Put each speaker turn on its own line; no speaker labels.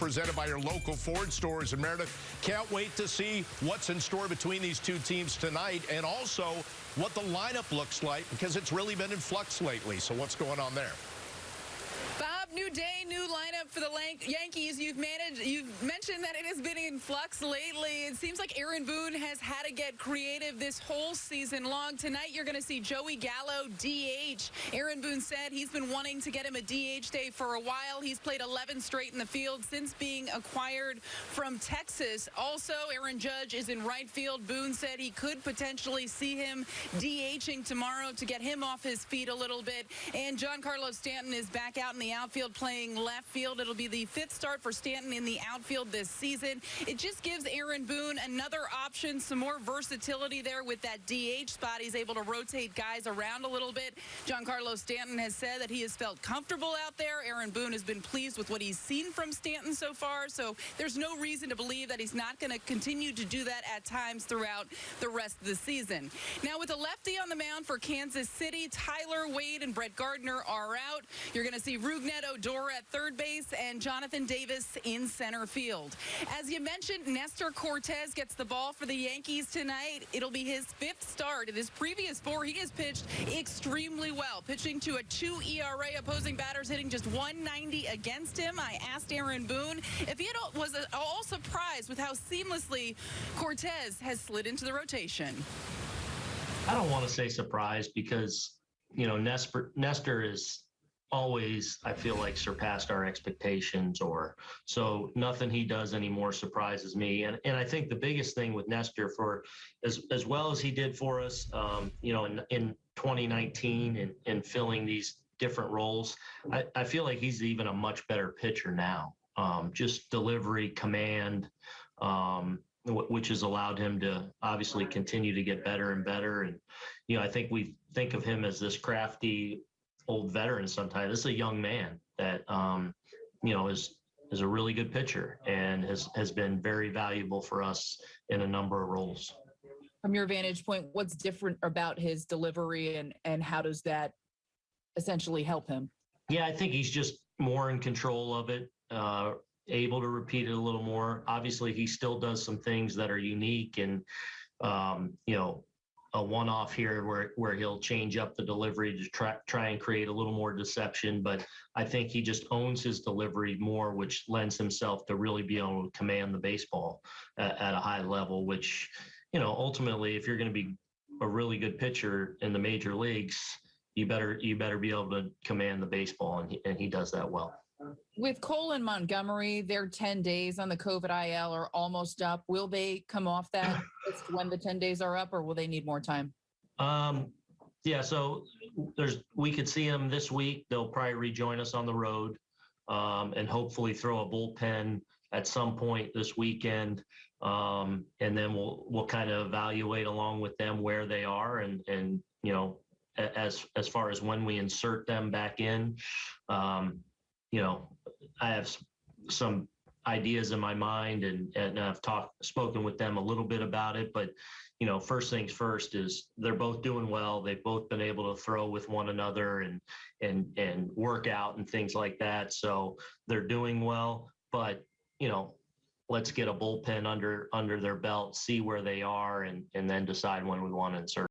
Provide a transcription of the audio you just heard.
presented by your local Ford stores in Meredith. Can't wait to see what's in store between these two teams tonight and also what the lineup looks like because it's really been in flux lately. So what's going on there?
New day, new lineup for the Yankees. You've managed, you've mentioned that it has been in flux lately. It seems like Aaron Boone has had to get creative this whole season long. Tonight, you're going to see Joey Gallo DH. Aaron Boone said he's been wanting to get him a DH day for a while. He's played 11 straight in the field since being acquired from Texas. Also, Aaron Judge is in right field. Boone said he could potentially see him DHing tomorrow to get him off his feet a little bit. And Giancarlo Stanton is back out in the outfield playing left field. It'll be the fifth start for Stanton in the outfield this season. It just gives Aaron Boone another option, some more versatility there with that DH spot. He's able to rotate guys around a little bit. Giancarlo Stanton has said that he has felt comfortable out there. Aaron Boone has been pleased with what he's seen from Stanton so far, so there's no reason to believe that he's not going to continue to do that at times throughout the rest of the season. Now, with a lefty on the mound for Kansas City, Tyler Wade and Brett Gardner are out. You're going to see Rug Rougned Odor at third base and Jonathan Davis in center field. As you mentioned, Nestor Cortes gets the ball for the Yankees tonight. It'll be his fifth start. In his previous four, he has pitched extremely well, pitching to a 2 ERA, opposing batters hitting just 190 against him. I asked Aaron Boone if he was at all surprised with how seamlessly Cortes has slid into the rotation.
I don't want to say surprised because, you know, Nestor, Nestor is always I feel like surpassed our expectations or so nothing he does anymore surprises me. And and I think the biggest thing with Nestor for as as well as he did for us um, you know in in 2019 and and filling these different roles I, I feel like he's even a much better pitcher now. Um, just delivery command um, which has allowed him to obviously continue to get better and better. And you know I think we think of him as this crafty old veteran sometimes. This is a young man that um, you know is is a really good pitcher and has has been very valuable for us in a number of roles.
From your vantage point, what's different about his delivery and and how does that essentially help him?
Yeah, I think he's just more in control of it, uh, able to repeat it a little more. Obviously, he still does some things that are unique and um, you know a one-off here where where he'll change up the delivery to try try and create a little more deception. But I think he just owns his delivery more, which lends himself to really be able to command the baseball at, at a high level. Which, you know, ultimately, if you're going to be a really good pitcher in the major leagues, you better you better be able to command the baseball, and he, and he does that well.
With Cole and Montgomery, their 10 days on the COVID IL are almost up. Will they come off that when the 10 days are up, or will they need more time?
Um, yeah, so there's we could see them this week. They'll probably rejoin us on the road um, and hopefully throw a bullpen at some point this weekend. Um, and then we'll we'll kind of evaluate along with them where they are and and you know as as far as when we insert them back in. Um, you know, I have some ideas in my mind and, and I've talked, spoken with them a little bit about it, but you know, first things first is they're both doing well. They've both been able to throw with one another and, and, and work out and things like that. So they're doing well, but you know, let's get a bullpen under, under their belt, see where they are and, and then decide when we want to insert.